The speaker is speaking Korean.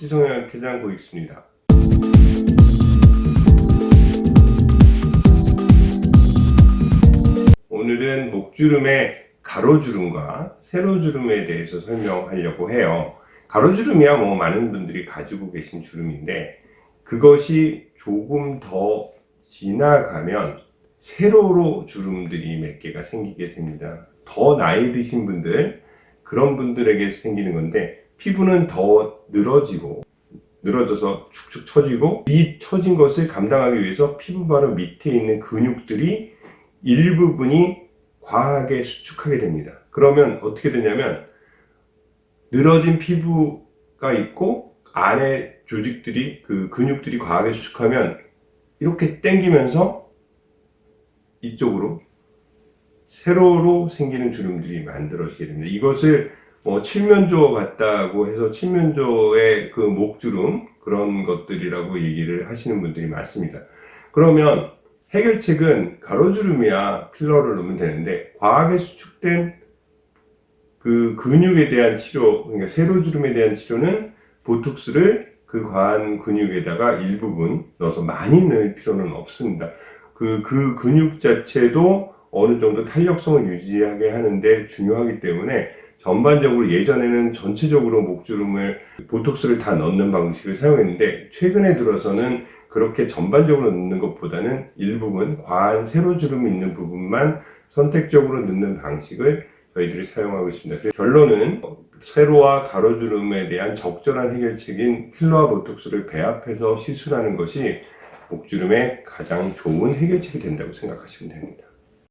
지성형 회장 고익수입니다. 오늘은 목주름의 가로주름과 세로주름에 대해서 설명하려고 해요. 가로주름이야 뭐 많은 분들이 가지고 계신 주름인데 그것이 조금 더 지나가면 세로로 주름들이 몇 개가 생기게 됩니다. 더 나이 드신 분들 그런 분들에게 생기는 건데 피부는 더 늘어지고 늘어져서 축축 처지고 이 처진 것을 감당하기 위해서 피부 바로 밑에 있는 근육들이 일부분이 과하게 수축하게 됩니다. 그러면 어떻게 되냐면 늘어진 피부가 있고 안에 조직들이 그 근육들이 과하게 수축하면 이렇게 당기면서 이쪽으로 세로로 생기는 주름들이 만들어지게 됩니다. 이것을 뭐 칠면조 같다고 해서 칠면조의 그 목주름 그런 것들이라고 얘기를 하시는 분들이 많습니다. 그러면 해결책은 가로주름이야 필러를 넣으면 되는데 과하게 수축된 그 근육에 대한 치료, 그러니까 세로주름에 대한 치료는 보톡스를 그 과한 근육에다가 일부분 넣어서 많이 넣을 필요는 없습니다. 그, 그 근육 자체도 어느 정도 탄력성을 유지하게 하는데 중요하기 때문에 전반적으로 예전에는 전체적으로 목주름을 보톡스를 다 넣는 방식을 사용했는데 최근에 들어서는 그렇게 전반적으로 넣는 것보다는 일부분 과한 세로주름이 있는 부분만 선택적으로 넣는 방식을 저희들이 사용하고 있습니다. 결론은 세로와 가로주름에 대한 적절한 해결책인 필러와 보톡스를 배합해서 시술하는 것이 목주름의 가장 좋은 해결책이 된다고 생각하시면 됩니다.